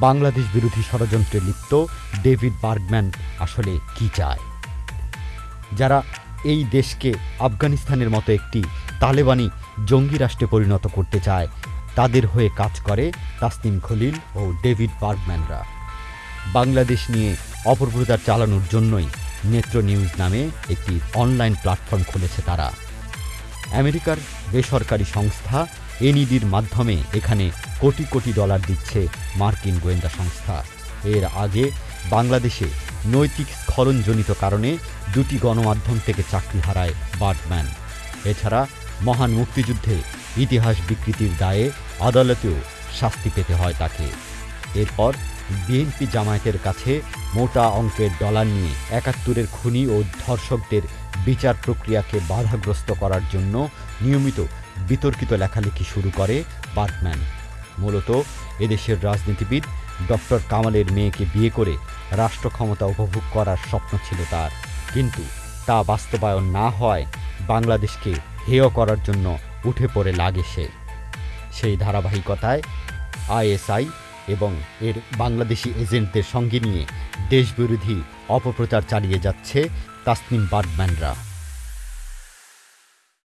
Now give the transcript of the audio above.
বাংলাদেশ বিরোধী ষড়যন্ত্রে লিপ্ত ডেভিড বার্গম্যান আসলে কি চায়? যারা এই দেশকে আফগানিস্তানের মতো একটি তালেবানি জঙ্গি রাষ্ট্রে পরিণত করতে চায়, তাদের হয়ে কাজ করে তাসনিম খলিল ও ডেভিড বার্গম্যানরা। বাংলাদেশ নিয়ে অপপ্রচার চালানোর জন্যই নেত্র নিউজ নামে একটি অনলাইন প্ল্যাটফর্ম খুলেছে তারা। আমেরিকার বেসরকারি সংস্থা এনইডির মাধ্যমে এখানে কোটি কোটি ডলার দিচ্ছে মার্কিন গোয়েন্দা সংস্থা। এর আগে বাংলাদেশে নৈতিক স্খলনজনিত কারণে দুটি গণমাধ্যম থেকে চাকরি হারায় বার্ডম্যান। এছাড়া মহান মুক্তিযুদ্ধে ইতিহাস বিকৃতির দায়ে আদালতেও শাস্তি পেতে হয় তাকে। এরপর বিএনপি জামায়াতের কাছে মোটা অঙ্কের ডলার নিয়ে একাত্তরের খুনি ও ধর্ষকদের বিচার প্রক্রিয়াকে বাধাগ্রস্ত করার জন্য নিয়মিত বিতর্কিত লেখালেখি শুরু করে বার্টম্যান মূলত এদেশের রাজনীতিবিদ ডক্টর কামালের মেয়েকে বিয়ে করে রাষ্ট্র ক্ষমতা উপভোগ করার স্বপ্ন ছিল তার। কিন্তু তা বাস্তবায়ন না হয় বাংলাদেশকে হেয় করার জন্য উঠে পড়ে লাগে সে। সেই ধারাবাহিকতায় আইএসআই এবং এর বাংলাদেশি এজেন্টদের সঙ্গে নিয়ে দেশবিরোধী অপপ্রচার চালিয়ে যাচ্ছে তাসনিম বার্ডম্যানরা।